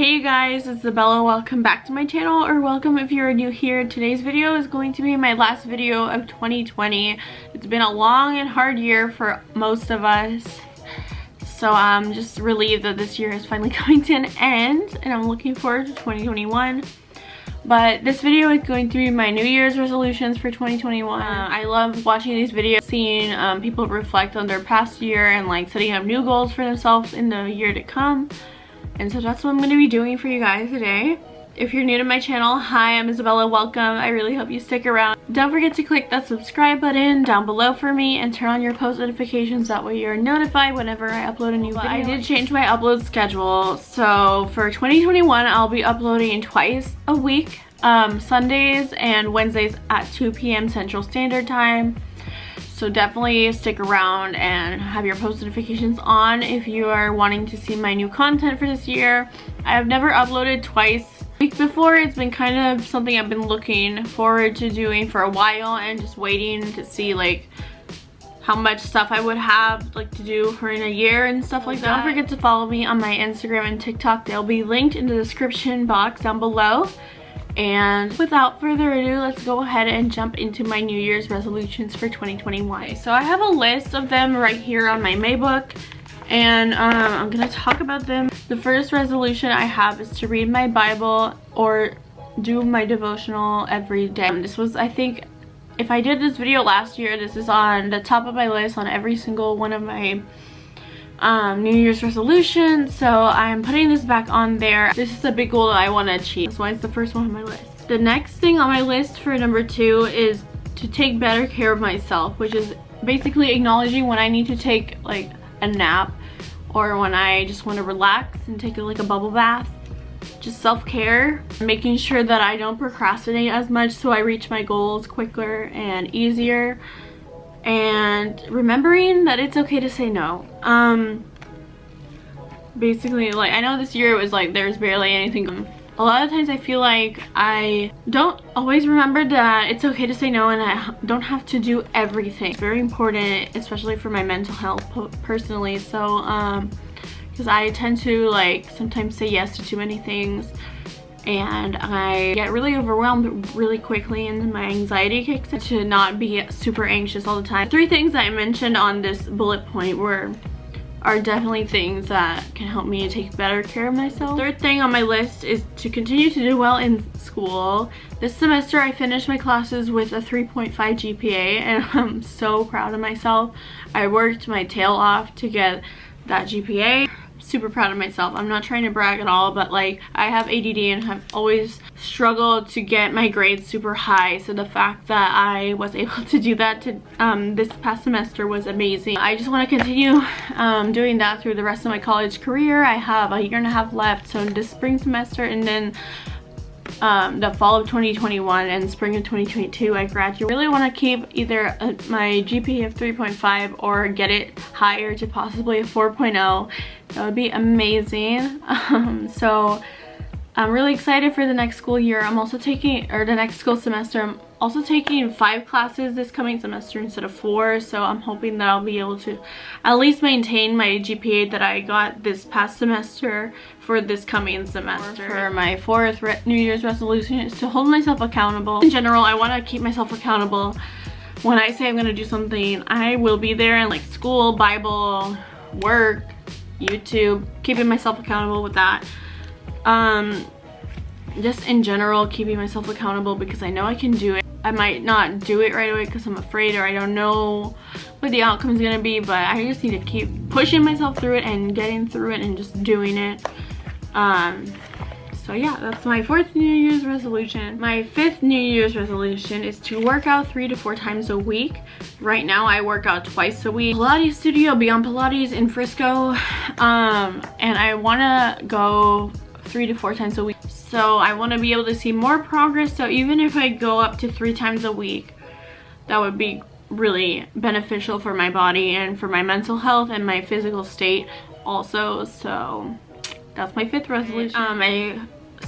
Hey guys, it's Isabella. Welcome back to my channel or welcome if you're new here. Today's video is going to be my last video of 2020. It's been a long and hard year for most of us. So I'm just relieved that this year is finally coming to an end and I'm looking forward to 2021. But this video is going to be my New Year's resolutions for 2021. Uh, I love watching these videos, seeing um, people reflect on their past year and like setting up new goals for themselves in the year to come. And so that's what I'm going to be doing for you guys today. If you're new to my channel, hi, I'm Isabella, welcome. I really hope you stick around. Don't forget to click that subscribe button down below for me and turn on your post notifications. That way you're notified whenever I upload a new video. I did change my upload schedule. So for 2021, I'll be uploading twice a week, um, Sundays and Wednesdays at 2 p.m. Central Standard Time. So definitely stick around and have your post notifications on if you are wanting to see my new content for this year. I have never uploaded twice. Week before, it's been kind of something I've been looking forward to doing for a while and just waiting to see like how much stuff I would have like to do for in a year and stuff like that. Don't forget to follow me on my Instagram and TikTok. They'll be linked in the description box down below. And without further ado, let's go ahead and jump into my New Year's resolutions for 2021. So I have a list of them right here on my MacBook and um, I'm gonna talk about them. The first resolution I have is to read my Bible or do my devotional every day. This was, I think, if I did this video last year, this is on the top of my list on every single one of my um, New Year's resolution. So I'm putting this back on there. This is a big goal that I want to achieve. That's why it's the first one on my list. The next thing on my list for number two is to take better care of myself, which is basically acknowledging when I need to take like a nap or when I just want to relax and take like a bubble bath. Just self-care, making sure that I don't procrastinate as much so I reach my goals quicker and easier and remembering that it's okay to say no. Um basically like i know this year it was like there's barely anything a lot of times i feel like i don't always remember that it's okay to say no and i don't have to do everything. It's very important especially for my mental health personally. So um because i tend to like sometimes say yes to too many things and I get really overwhelmed really quickly and my anxiety kicks in to not be super anxious all the time. Three things that I mentioned on this bullet point were are definitely things that can help me take better care of myself. Third thing on my list is to continue to do well in school. This semester I finished my classes with a 3.5 GPA and I'm so proud of myself. I worked my tail off to get that GPA super proud of myself. I'm not trying to brag at all, but like I have ADD and have always struggled to get my grades super high. So the fact that I was able to do that to um, this past semester was amazing. I just want to continue um, doing that through the rest of my college career. I have a year and a half left. So this spring semester and then um, the fall of 2021 and spring of 2022 I graduate. I really want to keep either a, my GPA of 3.5 or get it higher to possibly a 4.0. That would be amazing. Um, so I'm really excited for the next school year. I'm also taking, or the next school semester, I'm also taking five classes this coming semester instead of four. So I'm hoping that I'll be able to at least maintain my GPA that I got this past semester for this coming semester. For my fourth New Year's resolution is to hold myself accountable. In general, I want to keep myself accountable. When I say I'm going to do something, I will be there in like school, Bible, work, YouTube, keeping myself accountable with that um just in general keeping myself accountable because I know I can do it. I might not do it right away because I'm afraid or I don't know what the outcome is gonna be but I just need to keep pushing myself through it and getting through it and just doing it. Um so yeah that's my fourth new year's resolution. My fifth new year's resolution is to work out three to four times a week. Right now i work out twice a week. Pilates studio beyond pilates in frisco. Um and i want to go three to four times a week. So I want to be able to see more progress. So even if I go up to three times a week, that would be really beneficial for my body and for my mental health and my physical state also. So that's my fifth resolution. Um, my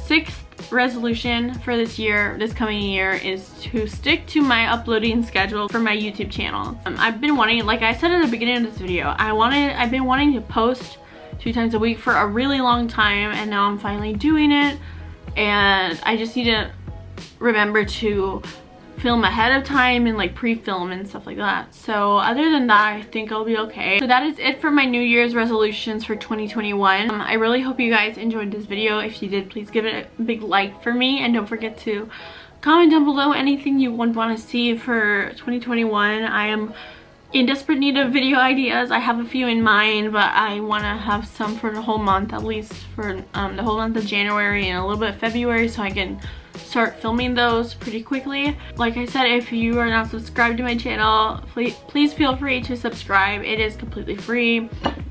sixth resolution for this year, this coming year, is to stick to my uploading schedule for my YouTube channel. Um, I've been wanting, like I said at the beginning of this video, I wanted, I've been wanting to post two times a week for a really long time and now I'm finally doing it and I just need to remember to film ahead of time and like pre-film and stuff like that. So other than that, I think I'll be okay. So that is it for my New Year's resolutions for 2021. Um, I really hope you guys enjoyed this video. If you did, please give it a big like for me and don't forget to comment down below anything you would want to see for 2021. I am in desperate need of video ideas. I have a few in mind, but I want to have some for the whole month, at least for um, the whole month of January and a little bit of February so I can start filming those pretty quickly. Like I said, if you are not subscribed to my channel, please, please feel free to subscribe. It is completely free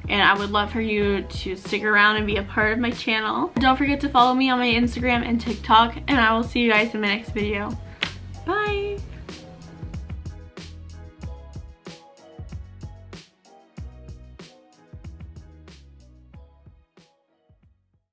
and I would love for you to stick around and be a part of my channel. Don't forget to follow me on my Instagram and TikTok and I will see you guys in my next video. Bye!